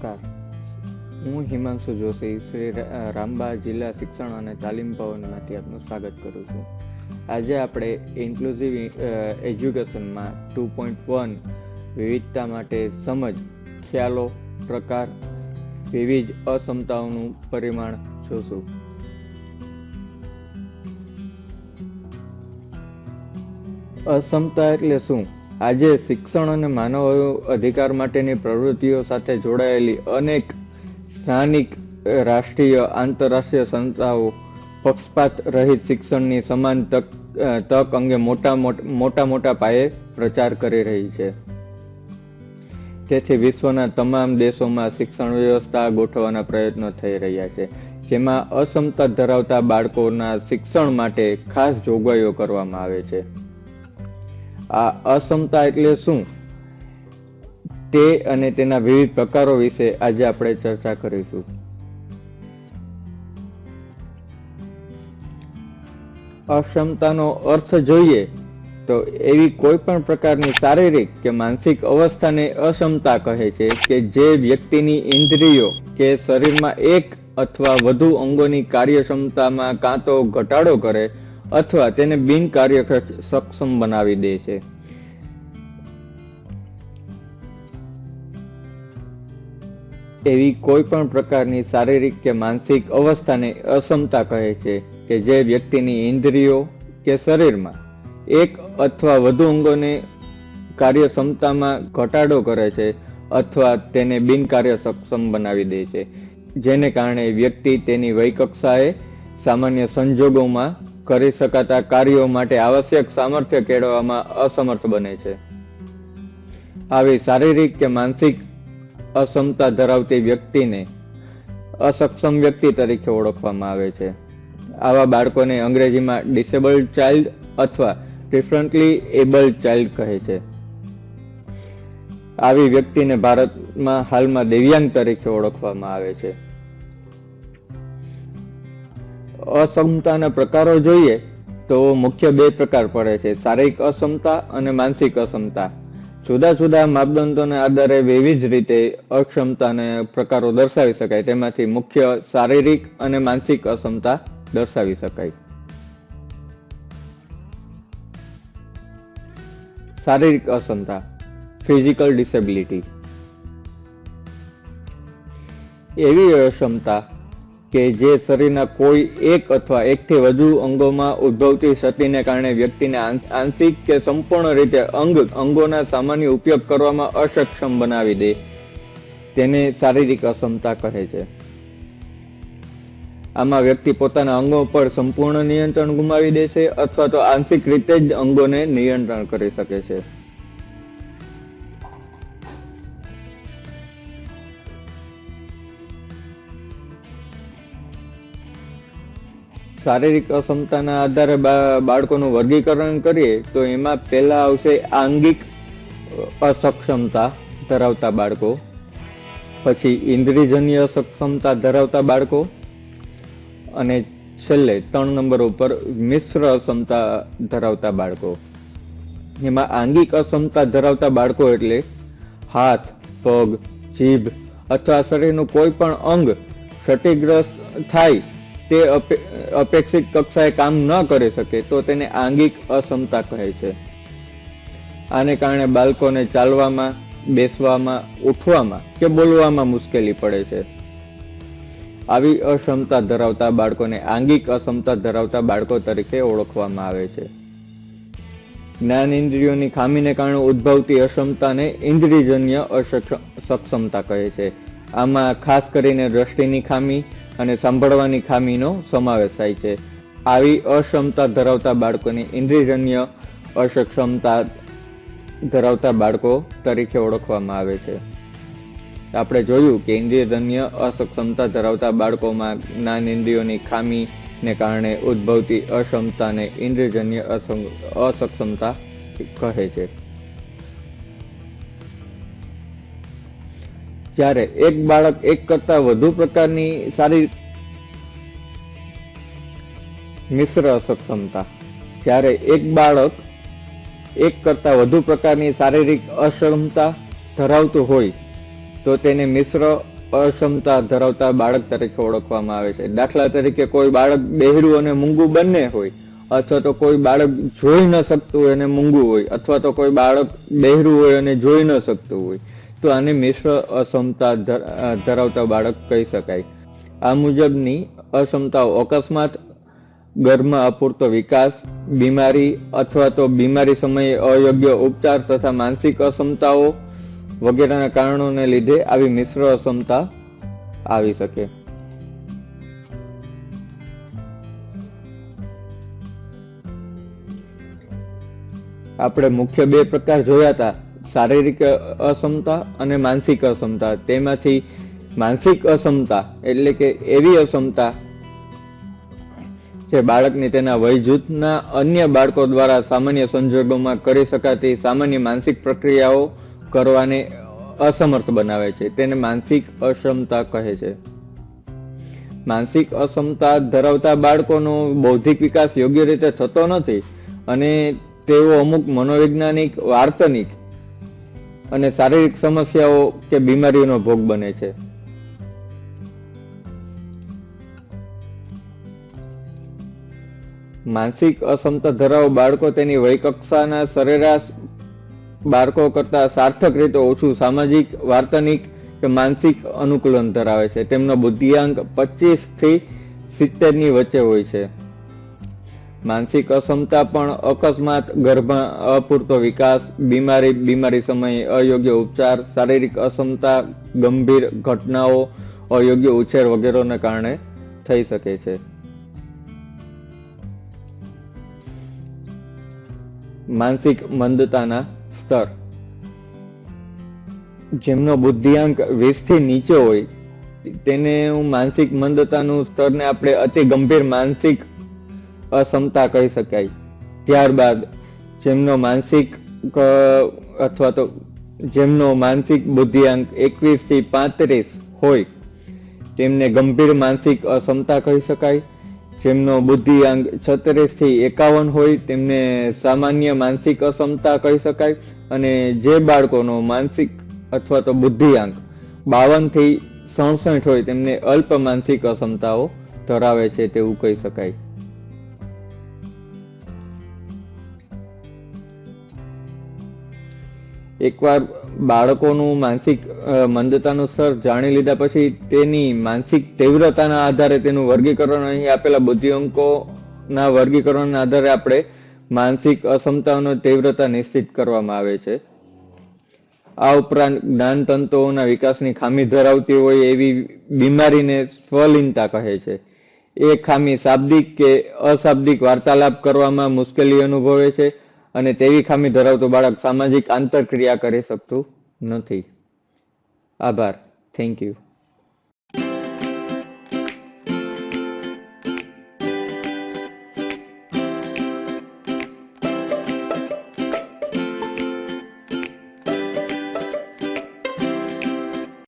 નમસ્કાર. હું હિમાંશુ જોશી શ્રી રામબા જિલ્લા શિક્ષણ અને તાલીમ ભવનમાંથી આપનું સ્વાગત કરું છું. આજે આપણે ઇન્ક્લુઝિવ એજ્યુકેશનમાં ટુ પોઈન્ટ વન વિવિધતા માટે સમજ, ખ્યાલો, પ્રકાર, વિવિધ અસમતાઓનું પરિમાણ જોશું. અસમતા એટલે શું? આજે શિક્ષણ અને માનવ અધિકાર માટેની પ્રવૃત્તિઓ સાથે જોડાયેલી અનેક સ્થાનિક રાષ્ટ્રીય, આંતરરાષ્ટ્રીય સંસ્થાઓ, પક્ષપાત રહિત શિક્ષણની સમાન તક તક અંગે મોટા મોટા મોટા પાયે પ્રચાર કરી રહી છે. તેથી વિશ્વના તમામ દેશોમાં શિક્ષણ વ્યવસ્થા ગોઠવવાના પ્રયત્નો થઈ રહ્યા છે, જેમાં અસમતા ધરાવતા બાળકોના શિક્ષણ માટે ખાસ જોગવાઈઓ કરવામાં આવે છે. આ અક્ષમતા એટલે શું? તે અને તેના વિવિધ પ્રકારો વિશે આજે આપણે ચર્ચા કરીશું. અક્ષમતાનો અર્થ જોઈએ તો એવી કોઈ પણ પ્રકારની શારીરિક કે માનસિક અવસ્થાને અક્ષમતા કહે છે કે જે વ્યક્તિની ઇન્દ્રિયો કે શરીરમાં એક અથવા વધુ અંગોની કાર્યક્ષમતામાં કાં તો ઘટાડો કરે અથવા તેને બિન સક્ષમ બનાવી દે છે. એવી કોઈ પણ પ્રકારની શારીરિક કે માનસિક અવસ્થાને અક્ષમતા કહે છે કે જે વ્યક્તિની ઇન્દ્રિયો કે શરીરમાં એક અથવા વધુ અંગોને કાર્યક્ષમતામાં ઘટાડો કરે છે અથવા તેને બિનકાર્ય સક્ષમ બનાવી દે છે. જેને કારણે વ્યક્તિ તેની વયકક્ષાએ સામાન્ય સંજોગોમાં કરી શકાતા કાર્યો માટે આવશ્યક સામર્થ્ય કેળવવામાં અસમર્થ બને છે. આવી શારીરિક કે માનસિક અસમતા ધરાવતી વ્યક્તિને અસક્ષમ વ્યક્તિ તરીકે ઓળખવામાં આવે છે. આવા બાળકોને અંગ્રેજીમાં ડિસેબલ્ડ ચાઇલ્ડ અથવા ડિફરન્ટલી એબલ્ડ ચાઇલ્ડ કહે છે. આવી વ્યક્તિને ભારતમાં હાલમાં દિવ્યાંગ તરીકે ઓળખવામાં આવે છે. અક્ષમતાના પ્રકારો જોઈએ તો મુખ્ય બે પ્રકાર પડે છે. શારીરિક અક્ષમતા અને માનસિક અક્ષમતા જુદા જુદા માપદંડોને આધારે વિવિધ રીતે અક્ષમતાને પ્રકારો દર્શાવી શકાય. તેમાંથી મુખ્ય શારીરિક અને માનસિક અક્ષમતા દર્શાવી શકાય. શારીરિક અસમતા. Physical disability. એવી અક્ષમતા કે જે શરીરના કોઈ એક અથવા એકથી વધુ અંગોમાં ઉદ્ભવતી ક્ષતિને કારણે વ્યક્તિને આંશિક કે સંપૂર્ણ રીતે અંગ, અંગોના સામાન્ય ઉપયોગ કરવામાં અસક્ષમ બનાવી દે. તેને શારીરિક અક્ષમતા કહે છે. આમાં વ્યક્તિ પોતાના અંગો પર સંપૂર્ણ નિયંત્રણ ગુમાવી દે છે અથવા તો આંશિક રીતે જ અંગોને નિયંત્રણ કરી શકે છે. શારીરિક અક્ષમતાના આધારે બાળકોનું વર્ગીકરણ કરીએ, તો એમાં પહેલા આવશે આંગિક અસક્ષમતા ધરાવતા બાળકો. પછી ઇન્દ્રિયજન્ય અસક્ષમતા ધરાવતા બાળકો. અને છેલ્લે ત્રણ નંબર ઉપર મિશ્ર અક્ષમતા ધરાવતા બાળકો. એમાં આંગિક અક્ષમતા ધરાવતા બાળકો એટલે હાથ, પગ, જીભ અથવા શરીરનું કોઈ પણ અંગ ક્ષતિગ્રસ્ત થાય તે અપેક્ષિત કક્ષાએ કામ ન કરી શકે તો તેને આંગિક અક્ષમતા કહે છે. આને કારણે બાળકોને ચાલવામાં, બેસવામાં, ઉઠવામાં કે બોલવામાં મુશ્કેલી પડે છે. આવી અસમતા ધરાવતા બાળકોને આંગિક અસમતા ધરાવતા બાળકો તરીકે ઓળખવામાં આવે છે. જ્ઞાન ઇન્દ્રિયોની ખામીને કારણે ઉદ્ભવતી અક્ષમતાને ઇન્દ્રિયજન્ય અસક્ષમતા સક્ષમતા કહે છે. આમાં ખાસ કરીને દ્રષ્ટિની ખામી અને સાંભળવાની ખામીનો સમાવેશ થાય છે. આવી અક્ષમતા ધરાવતા બાળકોને ઇન્દ્રિયજન્ય અસક્ષમતા ધરાવતા બાળકો તરીકે ઓળખવામાં આવે છે. આપણે જોયું કે ઇન્દ્રિયજન્ય અસક્ષમતા ધરાવતા બાળકોમાં જ્ઞાન ઇન્દ્રિયોની ખામીને કારણે ઉદ્ભવતી અક્ષમતાને ઇન્દ્રિયજન્ય અસક્ષમતા કહે છે. જ્યારે એક બાળક એક કરતા વધુ પ્રકારની સારી મિશ્ર અસક્ષમતા. જ્યારે એક બાળક એક કરતા વધુ પ્રકારની શારીરિક અક્ષમતા ધરાવતું હોય, તો તેને મિશ્ર અક્ષમતા ધરાવતા બાળક તરીકે ઓળખવામાં આવે છે. દાખલા તરીકે કોઈ બાળક બહેરું અને મૂંગું બંને હોય, અથવા તો કોઈ બાળક જોઈ ન શકતું હોય અને મૂંગું હોય, અથવા તો કોઈ બાળક બહેરું હોય અને જોઈ ન શકતું હોય તો આને મિશ્ર અક્ષમતા ધરાવતા બાળક કહી શકાય. આ મુજબની અસમતાઓ અકસ્માત ગર્ભમાં અપૂરતો વિકાસ, બીમારી અથવા તો બીમારી સમયે અયોગ્ય ઉપચાર તથા માનસિક અક્ષમતાઓ વગેરેના કારણોને લીધે આવી મિશ્ર અક્ષમતા આવી શકે. આપણે મુખ્ય બે પ્રકાર જોયા હતા. શારીરિક અસમતા અને માનસિક અસમતા તેમાંથી માનસિક અસમતા એટલે કે એવી અસમતા જે બાળકની તેના વય જૂથના અન્ય બાળકો દ્વારા સામાન્ય સંજોગોમાં કરી શકાતી સામાન્ય માનસિક પ્રક્રિયાઓ કરવાને અસમર્થ બનાવે છે. તેને માનસિક અક્ષમતા કહે છે. માનસિક અસમતા ધરાવતા બાળકોનો બૌદ્ધિક વિકાસ યોગ્ય રીતે થતો નથી અને તેઓ અમુક મનોવૈજ્ઞાનિક, વાર્તનિક અને શારીરિક સમસ્યાઓ કે બીમારીઓનો ભોગ બને છે. માનસિક અસમતા ધરાવ બાળકો તેની વયકક્ષાના સરેરાશ બાળકો કરતા સાર્થક રીતે ઓછું સામાજિક, વાર્તનિક કે માનસિક અનુકૂલન ધરાવે છે. તેમનો બુદ્ધિઆંક સિત્તેરની વચ્ચે હોય છે. માનસિક અક્ષમતા પણ અકસ્માત ગર્ભમાં અપૂરતો વિકાસ, બીમારી બીમારી સમયે અયોગ્ય ઉપચાર, શારીરિક અક્ષમતા, ગંભીર ઘટનાઓ, અયોગ્ય ઉછેર વગેરેને કારણે થઈ શકે છે. માનસિક મંદતાના સ્તર. જેમનો બુદ્ધિઆંક વીસથી નીચે હોય, તેને હું માનસિક મંદતાનું સ્તરને આપણે અતિ ગંભીર માનસિક અક્ષમતા કહી શકાય. ત્યારબાદ જેમનો માનસિક અથવા તો જેમનો માનસિક બુદ્ધિઆંક એકવીસથી પાંત્રીસ હોય, તેમને ગંભીર માનસિક અસમતા કહી શકાય. જેમનો બુદ્ધિઆંક છત્રીસથી એકાવન હોય, તેમને સામાન્ય માનસિક અસમતા કહી શકાય. અને જે બાળકોનો માનસિક અથવા તો બુદ્ધિઆંક બાવનથી સડસઠ હોય, તેમને અલ્પ માનસિક અક્ષમતાઓ ધરાવે છે, તેવું કહી શકાય. એકવાર બાળકોનું માનસિક મંદતાનું સ્તર જાણી લીધા પછી તેની માનસિક તીવ્રતાના આધારે તેનું વર્ગીકરણ અહીં આપેલા બુદ્ધિઅંકોના વર્ગીકરણના આધારે આપણે માનસિક અસમતાઓનો તીવ્રતા નિશ્ચિત કરવામાં આવે છે. આ ઉપરાંત જ્ઞાન તંતુઓના વિકાસની ખામી ધરાવતી હોય એવી બીમારીને સ્વલિનતા કહે છે. એ ખામી શાબ્દિક કે અશાબ્દિક વાર્તાલાપ કરવામાં મુશ્કેલી અનુભવે છે. અને તેવી ખામી ધરાવતું બાળક સામાજિક આંતરક્રિયા કરી શકતું નથી. આભાર. Thank you